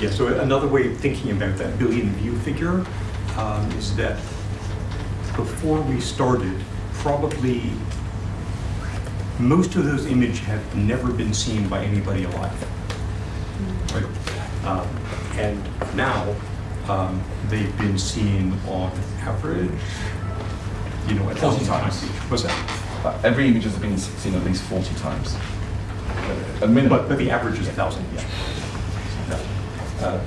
Yeah, so another way of thinking about that billion view figure um, is that before we started, probably most of those images have never been seen by anybody alive. Right? Um, and now um, they've been seen on average, you know, a 40 thousand times. times. What's that? Uh, every image has been seen at least 40 times. A minimum. But, but the average is a thousand each. Uh,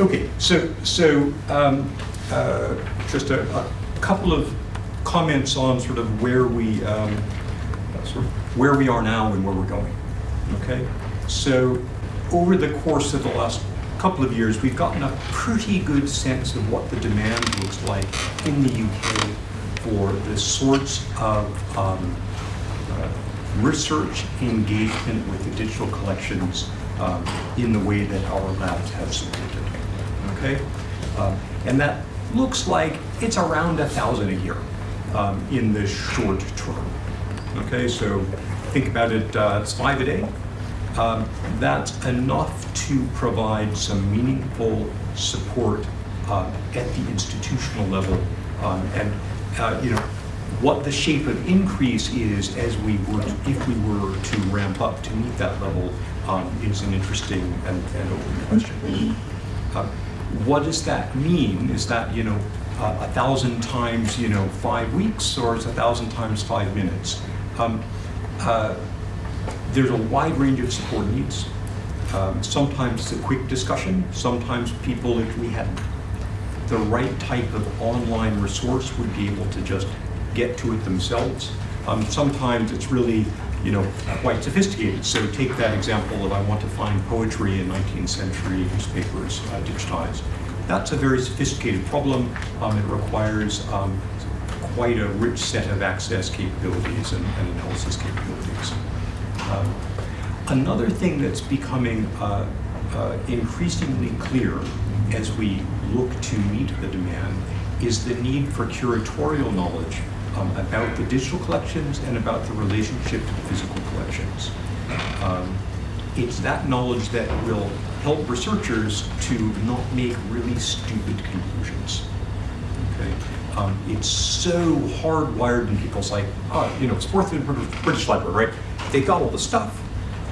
Okay, so, so um, uh, just a, a couple of comments on sort of where we, um, sort of where we are now and where we're going. Okay, so over the course of the last couple of years, we've gotten a pretty good sense of what the demand looks like in the UK for the sorts of um, uh, research engagement with the digital collections um, in the way that our labs have supported. Okay, um, and that looks like it's around a thousand a year um, in the short term. Okay, so think about it. Uh, it's five a day. Um, that's enough to provide some meaningful support uh, at the institutional level, um, and uh, you know what the shape of increase is as we would, if we were to ramp up to meet that level, um, is an interesting and, and open question. Uh, what does that mean? Is that you know uh, a thousand times you know five weeks, or is a thousand times five minutes? Um, uh, there's a wide range of support needs. Um, sometimes it's a quick discussion. Sometimes people, if we had the right type of online resource, would be able to just get to it themselves. Um, sometimes it's really, you know, quite sophisticated. So take that example of I want to find poetry in 19th century newspapers uh, digitized. That's a very sophisticated problem. Um, it requires um, quite a rich set of access capabilities and, and analysis capabilities. Um, Another thing that's becoming uh, uh, increasingly clear as we look to meet the demand is the need for curatorial knowledge um, about the digital collections and about the relationship to the physical collections. Um, it's that knowledge that will help researchers to not make really stupid conclusions. Okay? Um, it's so hardwired in people's like, oh, you know, it's worth in British, Library, right? They got all the stuff.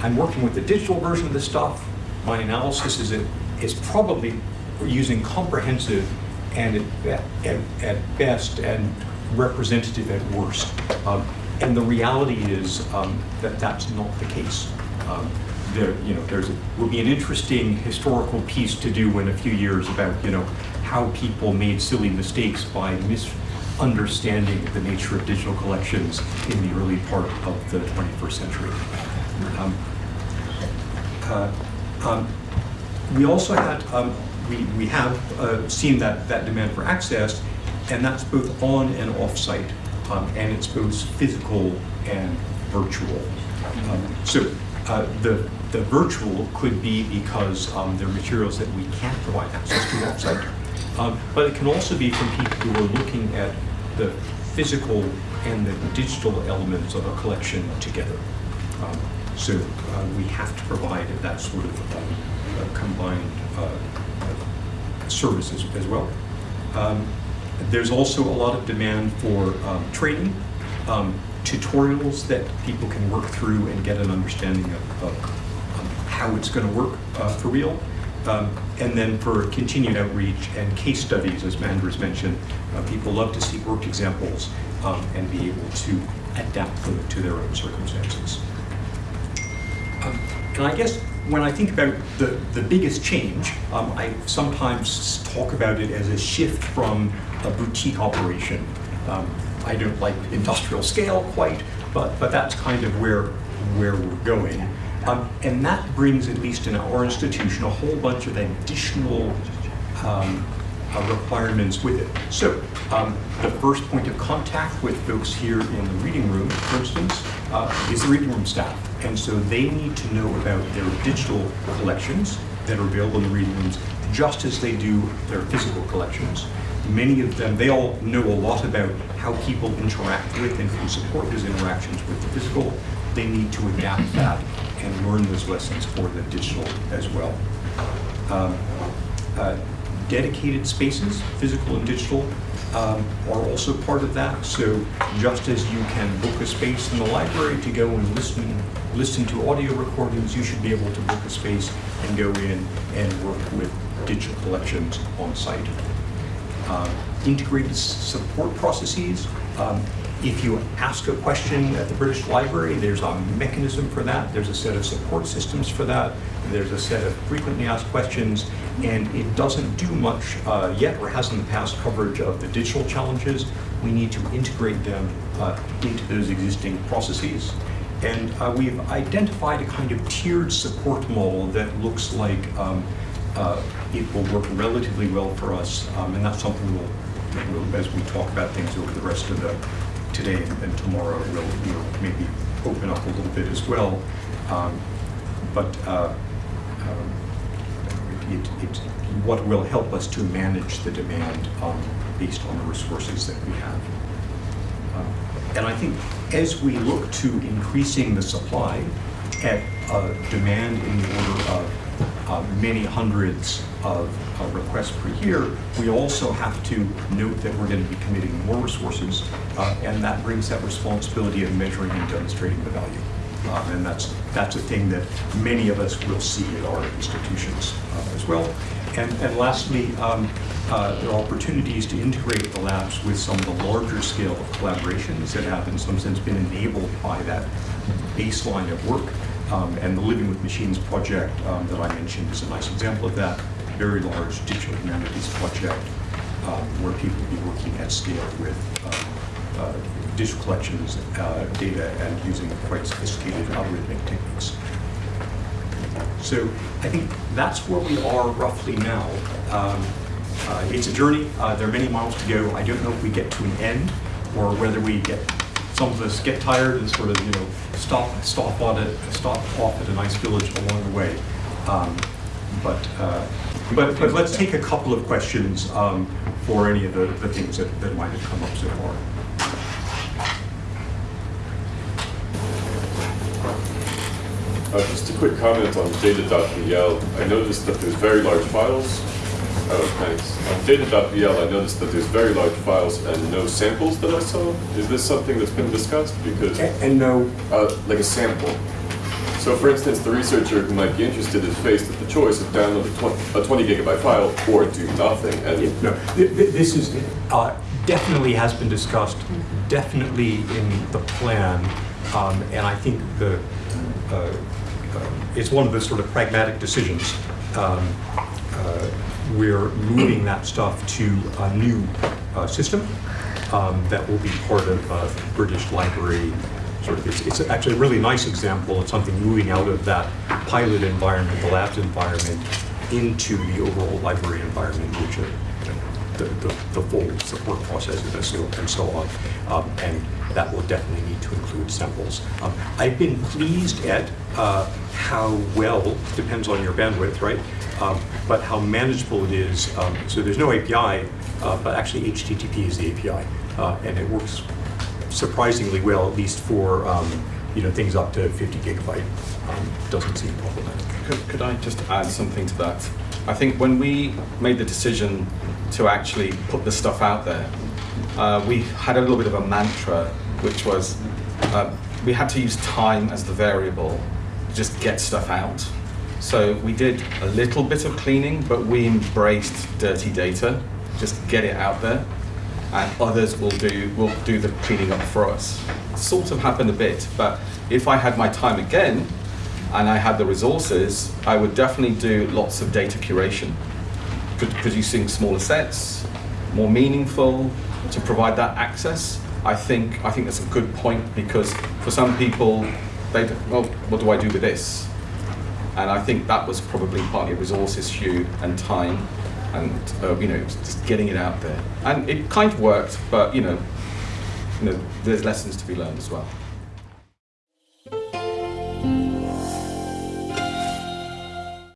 I'm working with the digital version of the stuff. My analysis is it is probably using comprehensive and at, at, at best and representative at worst. Um, and the reality is um, that that's not the case. Um, there, you know, there's a, will be an interesting historical piece to do in a few years about, you know, how people made silly mistakes by misunderstanding the nature of digital collections in the early part of the 21st century. Um, uh, um, we also had, um, we, we have uh, seen that, that demand for access, and that's both on and off-site, um, and it's both physical and virtual. Um, so uh, the, the virtual could be because um, there are materials that we can't provide access to off-site, um, but it can also be from people who are looking at the physical and the digital elements of a collection together. Um, so uh, we have to provide that sort of um, uh, combined services as well. Um, there's also a lot of demand for um, training, um, tutorials that people can work through and get an understanding of, of um, how it's going to work uh, for real. Um, and then for continued outreach and case studies, as Mahendra mentioned, uh, people love to see worked examples um, and be able to adapt them to their own circumstances. Um, and I guess when I think about the, the biggest change, um, I sometimes talk about it as a shift from a boutique operation. Um, I don't like industrial scale quite, but, but that's kind of where, where we're going. Um, and that brings, at least in our institution, a whole bunch of additional um, uh, requirements with it. So um, the first point of contact with folks here in the reading room, for instance, uh, is the reading room staff. And so they need to know about their digital collections that are available in the reading rooms, just as they do their physical collections. Many of them, they all know a lot about how people interact with and can support those interactions with the physical. They need to adapt that and learn those lessons for the digital as well. Um, uh, dedicated spaces, physical and digital, um, are also part of that. So just as you can book a space in the library to go and listen, listen to audio recordings, you should be able to book a space and go in and work with digital collections on site. Uh, integrated support processes. Um, If you ask a question at the British Library, there's a mechanism for that. There's a set of support systems for that. There's a set of frequently asked questions, and it doesn't do much uh, yet, or has in the past, coverage of the digital challenges. We need to integrate them uh, into those existing processes. And uh, we've identified a kind of tiered support model that looks like um, uh, it will work relatively well for us, um, and that's something we'll, we'll, as we talk about things over the rest of the, today and tomorrow, we'll, we'll maybe open up a little bit as well. Um, But uh, um, it, it, what will help us to manage the demand um, based on the resources that we have. Um, And I think as we look to increasing the supply at uh, demand in the order of uh, many hundreds of uh, requests per year, we also have to note that we're going to be committing more resources, uh, and that brings that responsibility of measuring and demonstrating the value. Um, And that's, that's a thing that many of us will see at our institutions uh, as well. And, and lastly, um, uh, there are opportunities to integrate the labs with some of the larger scale of collaborations that have in some sense been enabled by that baseline of work. Um, And the Living with Machines project um, that I mentioned is a nice example of that. Very large digital humanities project um, where people will be working at scale with um, uh, digital collections, uh, data, and using quite sophisticated algorithmic techniques. So I think that's where we are roughly now. Um, uh, It's a journey, Uh, there are many miles to go. I don't know if we get to an end, or whether we get, some of us get tired and sort of, you know, stop, stop on it, stop off at a nice village along the way. Um, But, uh, but, but let's take a couple of questions um, for any of the, the things that, that might have come up so far. Uh, Just a quick comment on data.bl. I noticed that there's very large files. Oh, thanks. On data.bl, I noticed that there's very large files and no samples that I saw. Is this something that's been discussed? Because, And and no, uh, like a sample. So for instance, the researcher who might be interested is faced with the choice of download a 20 a 20 gigabyte file or do nothing. And No, th- th- this is, uh, definitely has been discussed, definitely in the plan, um, and I think the, uh, uh, it's one of the sort of pragmatic decisions. Um, uh, We're moving that stuff to a new uh, system um, that will be part of uh, British Library sort of, it's, it's actually a really nice example of something moving out of that pilot environment, the labs environment, into the overall library environment, which are, you know, the, the, the full support so, and so on. Um, and that will definitely need to include samples. Um, I've been pleased at uh, how well, depends on your bandwidth, right? Um, but how manageable it is. Um, so there's no API, uh, but actually HTTP is the API, uh, and it works surprisingly well, at least for um, you know things up to 50 gigabyte. Um, doesn't seem problematic. Could, could I just add something to that? I think when we made the decision to actually put the stuff out there, uh, we had a little bit of a mantra, which was uh, we had to use time as the variable to just get stuff out. So we did a little bit of cleaning, but we embraced dirty data, just get it out there, and others will do will do the cleaning up for us. Sort of happened a bit, but if I had my time again, and I had the resources, I would definitely do lots of data curation, producing smaller sets, more meaningful, to provide that access. I think I think that's a good point because for some people, they well, what do I do with this? And I think that was probably partly a resource issue and time, and uh, you know just getting it out there. And it kind of worked, but you know, you know, there's lessons to be learned as well.